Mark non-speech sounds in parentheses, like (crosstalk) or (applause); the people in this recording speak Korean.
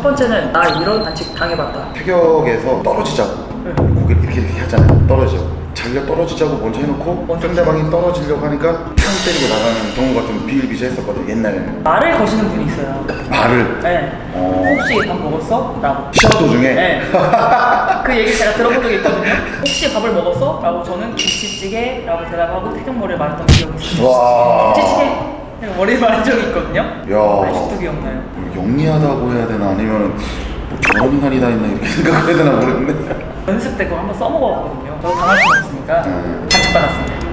첫 번째는 나 이런 반칙 당해봤다. 타격에서 떨어지자고 네. 고개를 이렇게 이렇게 하잖아요 떨어져 자기가 떨어지자고 먼저 해놓고 먼저 상대방이 떨어지려고 하니까 탕 때리고 나가는 경우가 좀 비일비재했었거든 옛날에는 말을 거시는 분이 있어요. 말을 네. 어. 혹시 밥 먹었어? 라고. 시합 도중에 네. (laughs) 그 얘기 제가 들어본 적이 있거든요. 혹시 밥을 먹었어? 라고 저는 김치찌개 라고 대답하고 태경머리를 말했던 기억이 있어요. 와 김치찌개! 그냥 머리를 말한 적이 있거든요. 야. 아직도 기억나요. 영리하다고 해야 되나 아니면 뭐 저런 인간이 다 있나 이렇게 (laughs) 생각해야 되나 모르겠네 연습 때 그거 한번 써먹어봤거든요. 저도 당할 수 없으니까 음. 반칙받았습니다.